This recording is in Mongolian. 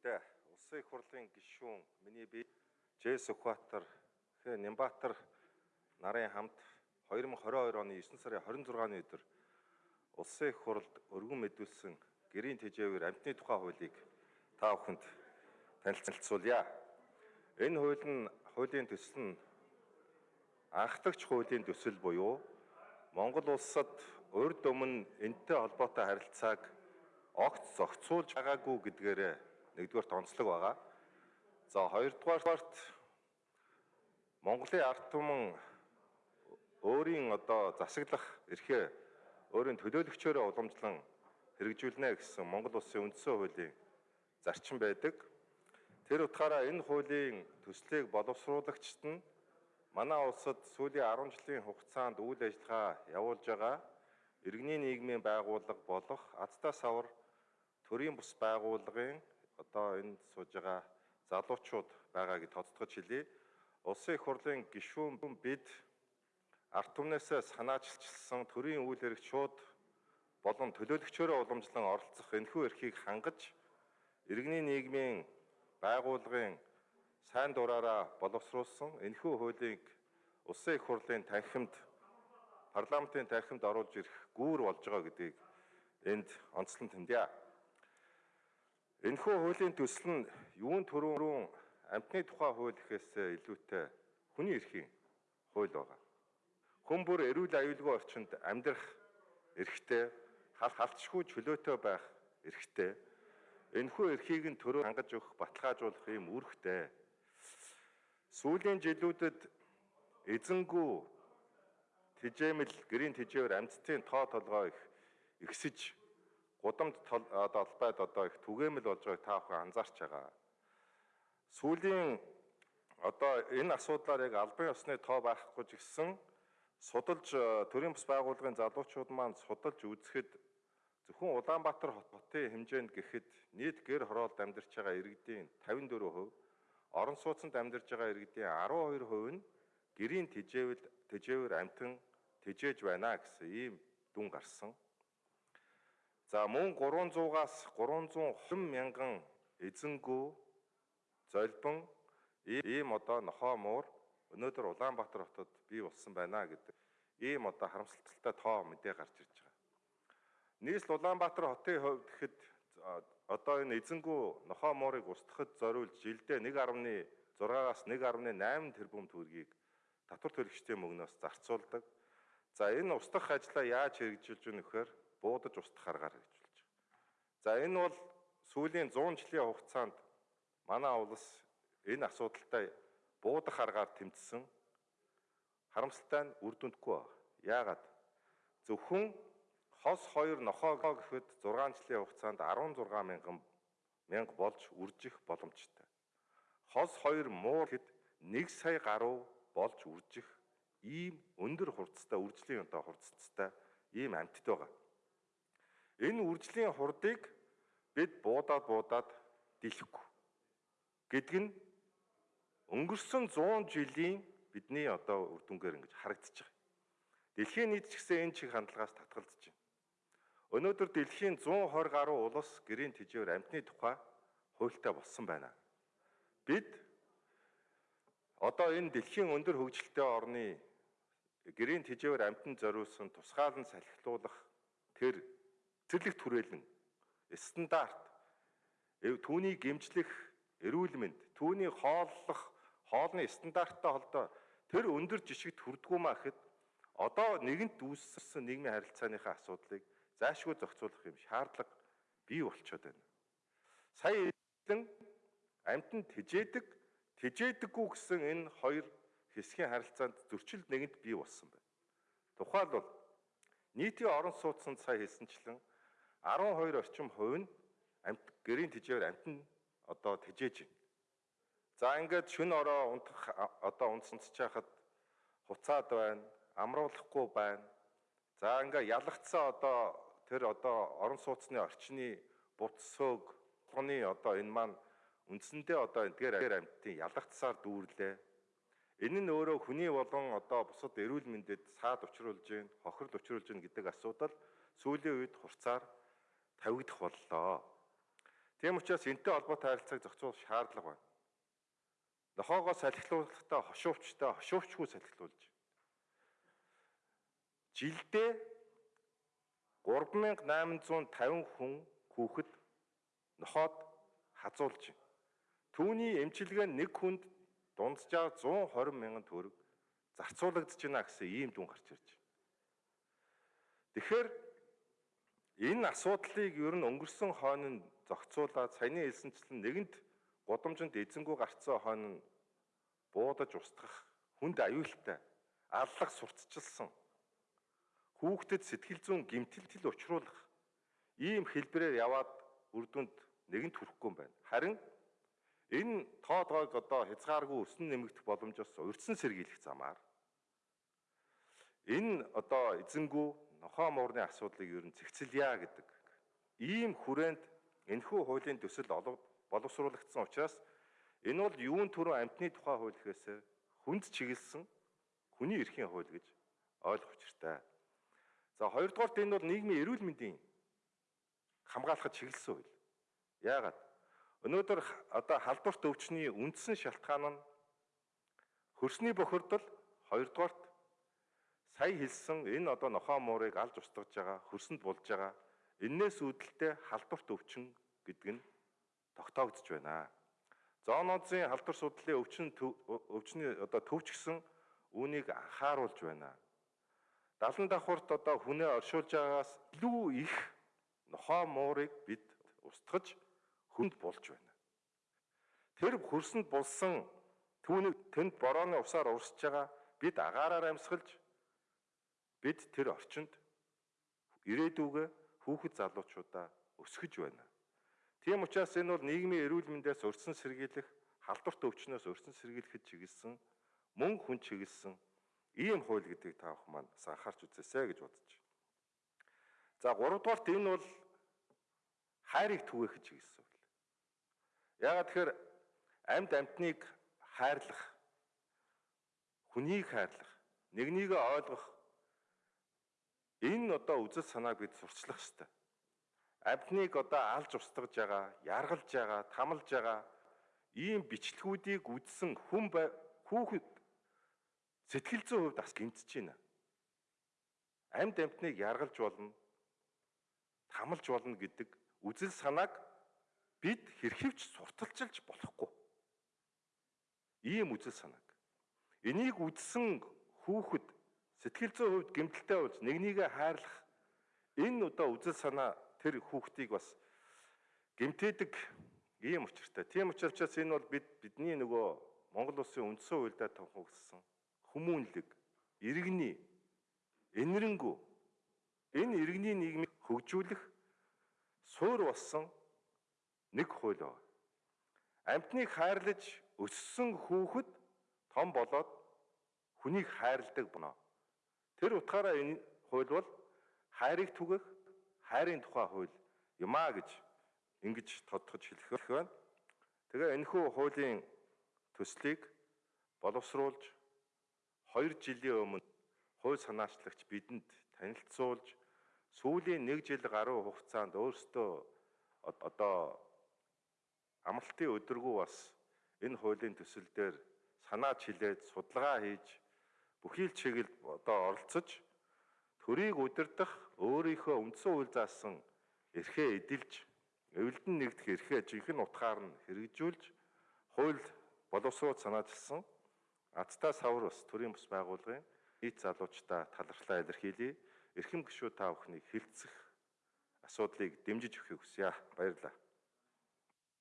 Илүүдээ улсын их хурлын гишүүн миний бие Жэс Сүхбаатар хэ Нямбаатар нарын хамт 2022 оны 9 сарын 26-ны өдөр улсын их хурлд өргөн мэдүүлсэн гэрийн тэжээвэр амтны тухай хуулийг та бүхэнд танилцуулъя. Энэ хууль нь хуулийн төсөл нь анхдагч хуулийн төсөл буюу Монгол улсад урд өмнө энтэй холбоотой харилцааг огт зохицуулж байгаагүй гэдгээрээ нэгдүгээрт онцлог байгаа. За хоёрдугаарт Монголын ард түмэн өөрийн одоо засаглах эрхээ өөрийн төлөөлөгчөөрөө уламжлан хэрэгжүүлнэ гэсэн Монгол улсын үндсэн хуулийн зарчим байдаг. Тэр утгаараа энэ хуулийн төслийг боловсруулагчид нь манай улсад сүүлийн 10 жилийн хугацаанд үйл ажиллагаа явуулж байгаа иргэний нийгмийн байгууллага болох Азтай савар төрийн бус байгууллагын одоо энд сууж байгаа залуучууд байгааг тоцтгож хэлье. Улсын их хурлын гишүүн бид ард түмнээсээ санаачилсан төрийн үйл хэрэг шууд болон төлөөлөгчөөрөө уламжлан оролцох энэхүү эрхийг хангаж иргэний нийгмийн байгууллагын сайн дураараа боловсруулсан энэхүү хуулийг улсын их хурлын танхимд парламентын танхимд оруулж ирэх гүүр болж байгаа гэдгийг энд онцлон тэмдэе. Энэхүү хуулийн төсөл нь юун төрөөрөн амтны тухай хууль гэхээс илүүтэй хүний эрхийн хууль байгаа. Хүн бүр эрүүл аюулгүй орчинд амьдрах эрхтэй, халтшгүй чөлөөтэй байх эрхтэй. Энэхүү эрхийг нь төрөө хангаж өгөх, баталгаажуулах юм үүрэгтэй. Сүүлийн жилүүдэд эзэнгүү тэжээмэл гэрийн тэжээвэр амьдтын тоо толгой их ихсэж гудамд толбайд одоо их түгээмэл болж байгааг та бүхэн анзаарч байгаа. Сүүлийн одоо энэ асуудлаар яг албан ёсны тоо байхгүй ч гэсэн судалж төрийн бас байгууллагын залуучууд маань судалж үзэхэд зөвхөн Улаанбаатар хотын хэмжээнд гэхэд нийт гэр хороолд амьдарч байгаа иргэдийн 54%, орон сууцнд амьдарч байгаа иргэдийн 12% нь гэрийн тэжээвэл тэжээвэр амтан тэжээж байна гэсэн ийм дүн гарсан. За мөн 300-аас 320 мянган эзэнгүү золбон ийм одоо нохоо муур өнөөдөр Улаанбаатар хотод бий болсон байна гэдэг ийм одоо харамсалтай тоо мэдээ гарч ирж байгаа. Нийслэл Улаанбаатар хотын хувьд гэхэд одоо энэ эзэнгүү нохоо муурыг устгахад зориулж жилдээ 1.6-аас 1.8 тэрбум төгрөгийг татвар төлөгчдийн мөнгнөөс зарцуулдаг. За энэ устгах ажлаа яаж хэрэгжүүлж өгнө вэхээр буудаж устгах аргаар гэж болж байгаа. За энэ бол сүүлийн 100 жилийн хугацаанд манай улс энэ асуудалтай буудах аргаар тэмцсэн харамсалтай нь үр дүндгүй байна. Яагаад? Зөвхөн хос 2 нохоо гэхэд 6 жилийн хугацаанд 16 мянган мянга болж үржих боломжтой. Хос 2 муу гэхэд 1 сая гаруй болж үржих ийм өндөр хурцтай үржлийн одоо хурцтай ийм амьтд байгаа. Энэ үржлийн хурдыг бид буудаад буудаад дийлэхгүй. Гэдг нь өнгөрсөн 100 жилийн бидний одоо үр дүнгээр ингэж харагдаж байгаа. Дэлхийн нийт ч гэсэн энэ чиг хандлагаас татгалзаж байна. Өнөөдөр дэлхийн 120 гаруй улс гэрийн тэжээвэр амьтны тухай хуультай болсон байна. Бид одоо энэ дэлхийн өндөр хөгжилтэй орны гэрийн тэжээвэр амьтан зориулсан тусгаалan салхилуулах тэр цэцэрлэг түрээлэн стандарт түүний гэмжлэх эрүүл мэнд түүний хооллох хоолны стандарттай холдоо тэр өндөр жишгт хүрдгүү маа гэхэд одоо нэгэнт үүссэн нийгмийн харилцааныхаа асуудлыг заашгүй зохицуулах юм шаардлага бий болчиход байна. Сая эзэн амтнд тэжээдэг тэжээдэггүй гэсэн энэ хоёр хэсгийн харилцаанд зөрчил нэгэнт бий болсон байна. Тухайлбал нийтийн орон сууцнд сая хэлсэнчлэн 12 орчим хувь нь амт гэрийн тэжээвэр амтнд одоо тэжээж байна. За ингээд шүн ороо унтах одоо унтсанч чахад хуцаад байна, амруулахгүй байна. За ингээ ялгцсан одоо тэр одоо орон сууцны орчны буцсөөг тооны одоо энэ маань үндсэндээ одоо эдгээр амьтдын ялгцсаар дүүрлээ. Энэ нь өөрөө хүний болон одоо бусад эрүүл мэндэд саад учруулж гин, хохирол учруулж гин гэдэг асуудал сүүлийн үед хурцаар тавигдах боллоо. Тийм учраас энэтэй холбоотой харилцааг зохицуулах шаардлага байна. Нохоогоо салхилуулахдаа хошуувчтай хошуувчгүй салхилуулж. Жилдээ 3850 хүн хүүхэд нохоод хазуулж байна. Түүний эмчилгээ нэг хүнд дунджаар 120 мянган төгрөг зарцуулагдаж байна гэсэн ийм дүн гарч ирж байна. Тэгэхээр энэ асуудлыг ер нь өнгөрсөн хойно зохицуулаад саяны хэлсэнчлэн нэгэнт годомжинд эзэнгүү гарцсан хойно буудаж устгах хүнд аюултай аллах сурталчилсан хүүхдэд сэтгэл зүйн гэмтэлтэл учруулах ийм хэлбэрээр яваад үр дүнд нэгэнт хүрэхгүй юм байна. Харин энэ тоодгойг одоо хязгааргүй өснө нэмэгдэх боломжоос урьдсан сэргийлэх замаар энэ одоо эзэнгүү нохоо муурны асуудлыг ер нь цэгцэлье гэдэг ийм хүрээнд энэхүү хуулийн төсөл боловсруулагдсан учраас энэ бол юун төрөө амтны тухай хууль гэхээс хүнд чиглэсэн хүний эрхийн хууль гэж ойлгох учиртай. За хоёрдугаарт энэ бол нийгмийн эрүүл мэндийн хамгаалахад чиглэсэн хууль. Яагаад? Өнөөдөр одоо халдварт өвчний үндсэн шалтгаан нь хөрсний бохирдол хоёрдугаарт сая хэлсэн энэ одоо нохоо муурыг алж устгаж байгаа, хөрсөнд болж байгаа. Эннээс үүдэлтэй халдварт өвчин гэдэг нь тогтоогдож байна. Зоонозын халдвар судлалын өвчин өвчний одоо төвчгсөн үүнийг анхааруулж байна. Далан давхурт одоо хүнээ оршуулж байгаагаас илүү их нохоо муурыг бид устгаж хүнд болж байна. Тэр хөрсөнд булсан түүнийг тэнд борооны усаар урсж байгаа бид агаараар амьсгалж бид тэр орчинд ирээдүгөө хүүхэд залуучуудаа өсгөж байна. Тийм учраас энэ бол нийгмийн эрүүл мэндээс урьдсан сэргийлэх, халдварт өвчнөөс урьдсан сэргийлэхэд чиглэсэн, мөн хүн чиглэсэн ийм хууль гэдгийг та бүхэн маань анхаарч үзээсэй гэж бодож байна. За 3 дугаарт энэ бол хайрыг түгээхэд чиглэсэн хууль. Яагаад тэгэхээр амьд амьтныг хайрлах, хүнийг хайрлах, нэгнийгээ ойлгох Энэ одоо үзэл санааг бид сурчлах хэрэгтэй. Амьтныг одоо алж устгаж байгаа, яргалж байгаа, тамалж байгаа ийм бичлэгүүдийг үзсэн хүн хүүхэд сэтгэл зүйн хувьд бас гэмтэж байна. Амьд амьтныг яргалж болно, тамалж болно гэдэг үзэл санааг бид хэрхэвч сурталчилж болохгүй. Ийм үзэл санааг. Энийг үзсэн хүүхэд Сэтгэл зүйн хувьд гэмтэлтэй болж нэгнийгээ хайрлах энэ одоо үзэл санаа тэр хүүхдийг бас гэмтээдэг ийм учиртай. Тийм учраас энэ бол бид бидний нөгөө Монгол улсын үндсэн хуульдаа тохиогдсон хүмүүнлэг, иргэний, энэрэнгүү энэ иргэний нийгмийг хөгжүүлэх суур болсон нэг хууль байна. Амьтныг хайрлаж өссөн хүүхэд том болоод хүнийг хайрладаг боно. Тэр утгаараа энэ хууль бол хайрыг түгэх хайрын тухай хууль юм а гэж ингэж тодтогч хэлэх байна. Тэгээ энэхүү хуулийн төслийг боловсруулж 2 жилийн өмнө хууль санаачлагч бидэнд танилцуулж сүүлийн 1 жил гаруй хугацаанд өөрсдөө одоо амралтын өдргөө бас энэ хуулийн төсөл дээр санаач хилээд судалгаа хийж бүхий л чиглэлд одоо оролцож төрийг удирдах өөрийнхөө үндсэн үйл заасан эрхээ эдэлж эвлэлдэн нэгдэх эрхээ жинхэнэ утгаар нь хэрэгжүүлж хууль боловсрууд санаачилсан Азтай савар бас төрийн бус байгууллагын нийт залуучдаа талархлаа илэрхийлье. Эрхэм гишүүд та бүхнийг хилцэх асуудлыг дэмжиж өгөхийг хүсье. Баярлалаа.